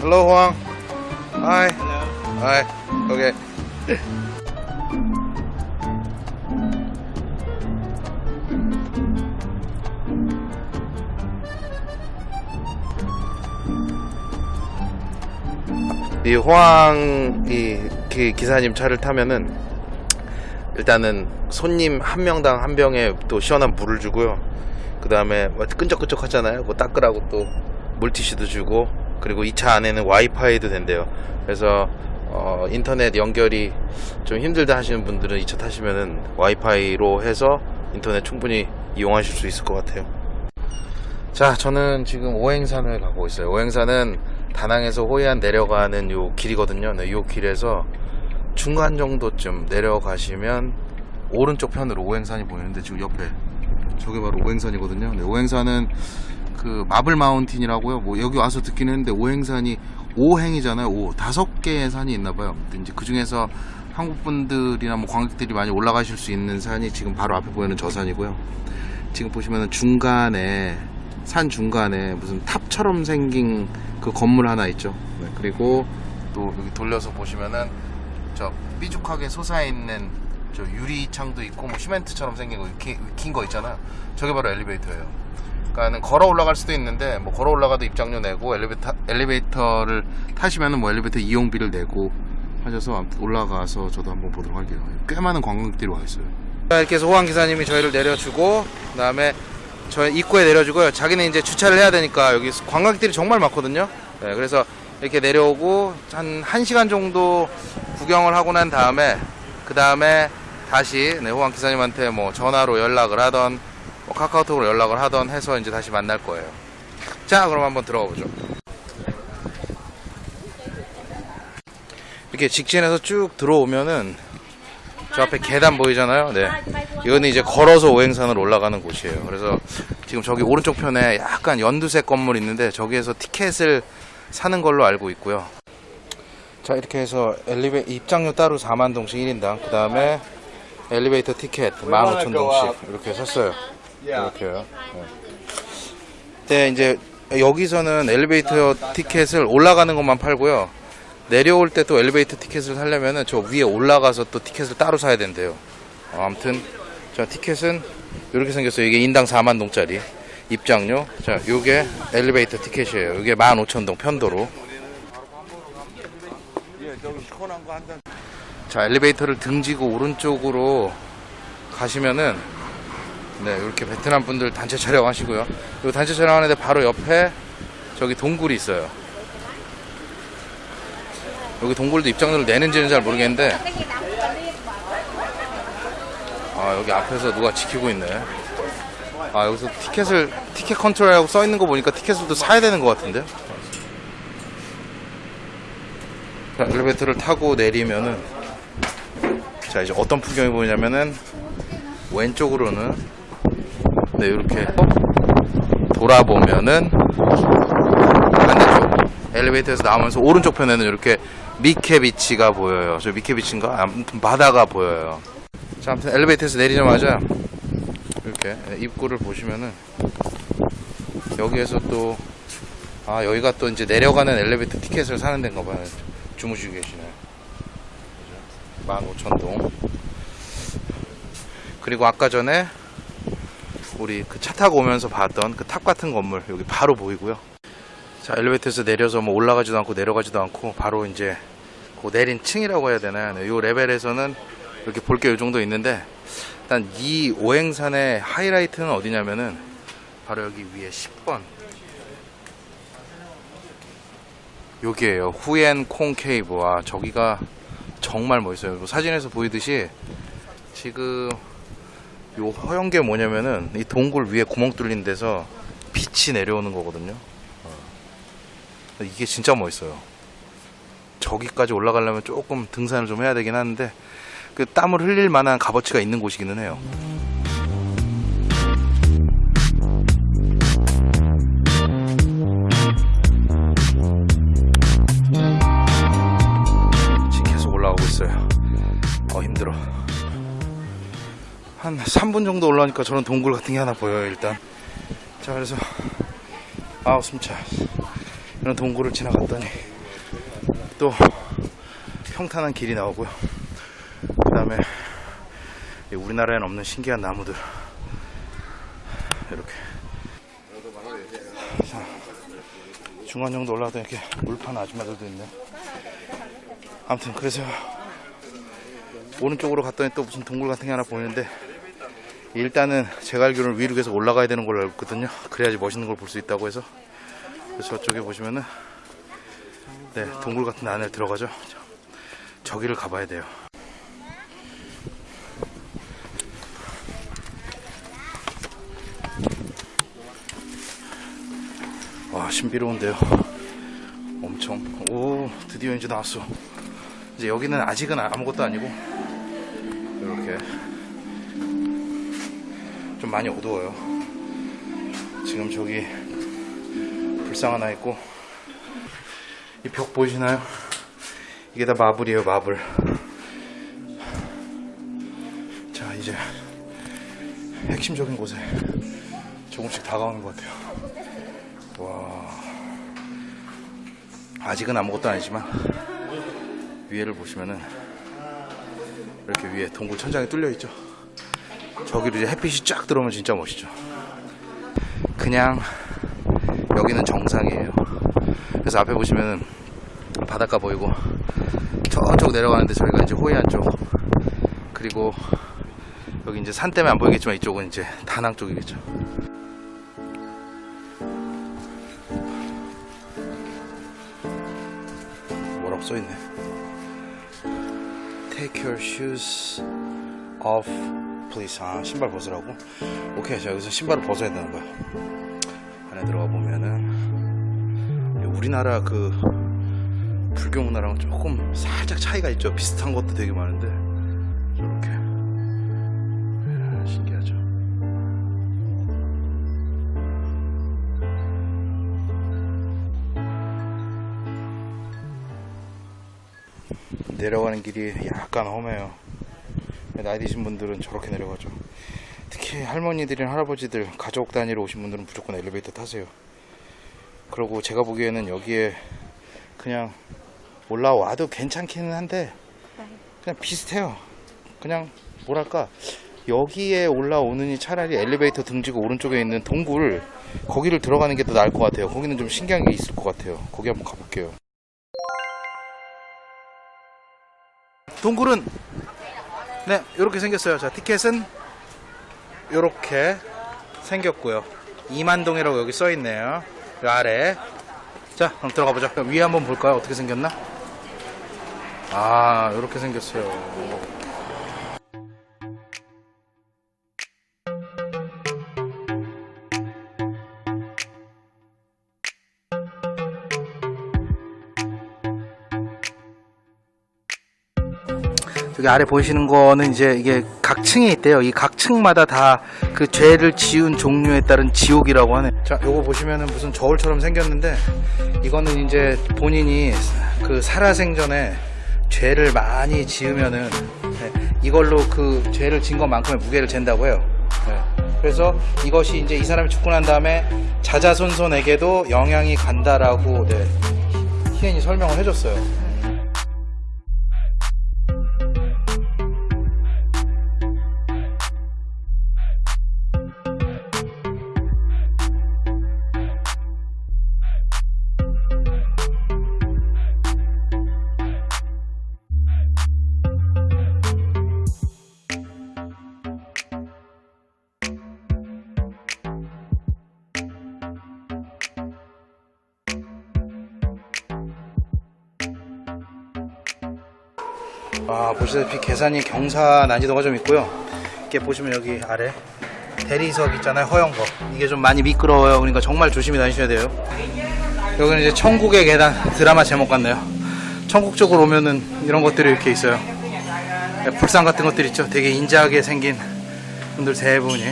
Hello, Huang. Hi. Hi. Okay. 이 호황 이 기- 기사님 차를 타면은 일단은 손님 한 명당 한 병에 또 시원한 물을 주고요. 그 다음에 끈적끈적 하잖아요. 그 닦으라고 또 물티슈도 주고 그리고 이 차 안에는 와이파이도 된대요. 그래서 어, 인터넷 연결이 좀 힘들다 하시는 분들은 이 차 타시면은 와이파이로 해서 인터넷 충분히 이용하실 수 있을 것 같아요. 자, 저는 지금 오행산을 가고 있어요. 오행산은 다낭에서 호이안 내려가는 요 길이거든요. 네, 요 길에서 중간 정도쯤 내려가시면 오른쪽 편으로 오행산이 보이는데 지금 옆에 저게 바로 오행산이거든요. 네, 오행산은 그 마블 마운틴이라고요. 뭐 여기 와서 듣긴 했는데 오행산이 5행이잖아요. 5 다섯 개의 산이 있나 봐요. 이제 그 중에서 한국 분들이나 뭐 관객들이 많이 올라가실 수 있는 산이 지금 바로 앞에 보이는 저 산이고요. 지금 보시면은 중간에 산 중간에 무슨 탑처럼 생긴 그 건물 하나 있죠. 네, 그리고 또 여기 돌려서 보시면은 저 삐죽하게 솟아 있는 저 유리창도 있고 뭐 시멘트처럼 생긴 거 익힌 거 있잖아요. 저게 바로 엘리베이터예요. 그러니까는 걸어 올라갈 수도 있는데 뭐 걸어 올라가도 입장료 내고 엘리베이터 엘리베이터를 타시면은 뭐 엘리베이터 이용비를 내고 하셔서 올라가서 저도 한번 보도록 할게요. 꽤 많은 관광객들이 와 있어요. 이렇게 해서 호황 기사님이 저희를 내려주고 그다음에 저희 입구에 내려주고요. 자기는 이제 주차를 해야 되니까 여기 관광객들이 정말 많거든요. 네, 그래서 이렇게 내려오고 한 1시간 정도 구경을 하고 난 다음에 그 다음에 다시 네, 호황 기사님한테 뭐 전화로 연락을 하던 뭐 카카오톡으로 연락을 하던 해서 이제 다시 만날 거예요. 자, 그럼 한번 들어가 보죠. 이렇게 직진해서 쭉 들어오면은 저 앞에 계단 보이잖아요. 네. 이거는 이제 걸어서 오행산을 올라가는 곳이에요. 그래서 지금 저기 오른쪽 편에 약간 연두색 건물 있는데 저기에서 티켓을 사는 걸로 알고 있고요. 자, 이렇게 해서 엘리베 입장료 따로 4만 동씩 1인당. 그 다음에 엘리베이터 티켓 15,000동씩 이렇게 샀어요. 이렇게요. 네. 네, 이제 여기서는 엘리베이터 티켓을 올라가는 것만 팔고요. 내려올 때 또 엘리베이터 티켓을 사려면은 저 위에 올라가서 또 티켓을 따로 사야 된대요. 어, 아무튼 자 티켓은 이렇게 생겼어요. 이게 인당 4만 동짜리 입장료. 자, 요게 엘리베이터 티켓이에요. 이게 15,000동 편도로. 자, 엘리베이터를 등지고 오른쪽으로 가시면은 네, 이렇게 베트남 분들 단체 촬영하시고요. 이 단체 촬영하는데 바로 옆에 저기 동굴이 있어요. 여기 동굴도 입장료를 내는지는 잘 모르겠는데 아 여기 앞에서 누가 지키고 있네 아 여기서 티켓을 티켓 컨트롤이라고 써 있는 거 보니까 티켓을 또 사야 되는 것 같은데 자, 엘리베이터를 타고 내리면은 자 이제 어떤 풍경이 보이냐면은 왼쪽으로는 네 이렇게 돌아보면은 반대쪽 엘리베이터에서 나오면서 오른쪽 편에는 이렇게 미케비치가 보여요. 저 미케비치인가? 아무튼 바다가 보여요. 자, 아무튼 엘리베이터에서 내리자마자 이렇게 입구를 보시면은 여기에서 또 아, 여기가 또 이제 내려가는 엘리베이터 티켓을 사는 데인가 봐요. 주무시고 계시네. 15,000동. 그리고 아까 전에 우리 그 차 타고 오면서 봤던 그 탑 같은 건물 여기 바로 보이고요. 자 엘리베이터에서 내려서 뭐 올라가지도 않고 내려가지도 않고 바로 이제 그 내린 층이라고 해야 되나요? 네, 요 레벨에서는 이렇게 볼 게 이 정도 있는데 일단 이 오행산의 하이라이트는 어디냐면은 바로 여기 위에 10번 여기에요 후엔 콩 케이브 와 저기가 정말 멋있어요 뭐 사진에서 보이듯이 지금 요 허연 게 뭐냐면은 이 동굴 위에 구멍 뚫린 데서 빛이 내려오는 거거든요 이게 진짜 멋있어요. 저기까지 올라가려면 조금 등산을 좀 해야 되긴 하는데 그 땀을 흘릴 만한 값어치가 있는 곳이기는 해요. 한 3분 정도 올라오니까 저런 동굴 같은 게 하나 보여요 일단. 자 그래서 아우 숨차. 이런 동굴을 지나갔더니 또 평탄한 길이 나오고요. 그 다음에 우리나라에는 없는 신기한 나무들 이렇게 자, 중간 정도 올라가다 이렇게 물판 아줌마들도 있네. 아무튼 그래서 오른쪽으로 갔더니 또 무슨 동굴 같은 게 하나 보이는데 일단은 제가 알기로는 위로 계속 올라가야 되는 걸로 알고 있거든요. 그래야지 멋있는 걸 볼 수 있다고 해서 저쪽에 보시면은 네 동굴 같은 데 안에 들어가죠. 저- 저기를 가봐야 돼요. 와 신비로운데요. 엄청 오 드디어 이제 나왔어. 이제 여기는 아직은 아무것도 아니고 이렇게 좀 많이 어두워요. 지금 저기 불상 하나 있고 이 벽 보이시나요? 이게 다 마블이에요, 마블. 자, 이제 핵심적인 곳에 조금씩 다가오는 것 같아요. 와. 아직은 아무것도 아니지만 위에를 보시면은 이렇게 위에 동굴 천장이 뚫려 있죠. 저기로 이제 햇빛이 쫙 들어오면 진짜 멋있죠. 그냥 여기는 정상이에요. 그래서 앞에 보시면은 바닷가 보이고 저쪽 내려가는데 저희가 이제 호이안 쪽 그리고 여기 이제 산 때문에 안 보이겠지만 이쪽은 이제 다낭 쪽이겠죠. 뭐라고 써있네. Take your shoes off, please. 아, 신발 벗으라고? 오케이, 자, 여기서 신발을 벗어야 되는 거야. 안에 들어가 보면은, 우리나라 그, 불교 문화랑 조금 살짝 차이가 있죠. 비슷한 것도 되게 많은데, 저렇게. 야, 신기하죠. 내려가는 길이 약간 험해요. 나이 드신 분들은 저렇게 내려가죠. 특히 할머니들이나 할아버지들 가족 단위로 오신 분들은 무조건 엘리베이터 타세요. 그리고 제가 보기에는 여기에 그냥 올라와도 괜찮기는 한데 그냥 비슷해요. 그냥 뭐랄까 여기에 올라오느니 차라리 엘리베이터 등지고 오른쪽에 있는 동굴 거기를 들어가는 게 더 나을 것 같아요. 거기는 좀 신기한 게 있을 것 같아요. 거기 한번 가볼게요. 동굴은 네 이렇게 생겼어요. 자 티켓은 이렇게 생겼고요. 이만동이라고 여기 써 있네요. 이 아래. 자 그럼 들어가 보자. 위에 한번 볼까요? 어떻게 생겼나? 아 이렇게 생겼어요. 여기 아래 보이시는 거는 이제 이게 각 층이 있대요. 이 각 층마다 다 그 죄를 지은 종류에 따른 지옥이라고 하네. 자, 요거 보시면은 무슨 저울처럼 생겼는데 이거는 이제 본인이 그 살아생전에 죄를 많이 지으면은 네, 이걸로 그 죄를 진 것만큼의 무게를 잰다고 해요. 네. 그래서 이것이 이제 이 사람이 죽고 난 다음에 자자손손에게도 영향이 간다라고 네, 희연이 설명을 해줬어요. 아, 보시다시피 계산이 경사 난이도가 좀 있고요. 이렇게 보시면 여기 아래 대리석 있잖아요. 허용거. 이게 좀 많이 미끄러워요. 그러니까 정말 조심히 다니셔야 돼요. 여기는 이제 천국의 계단 드라마 제목 같네요. 천국 쪽으로 오면은 이런 것들이 이렇게 있어요. 네, 불상 같은 것들 있죠. 되게 인자하게 생긴 분들 세 분이.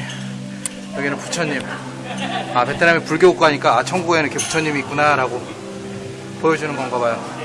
여기는 부처님. 아, 베트남이 불교 국가니까 아, 천국에는 이렇게 부처님이 있구나 라고 보여주는 건가 봐요.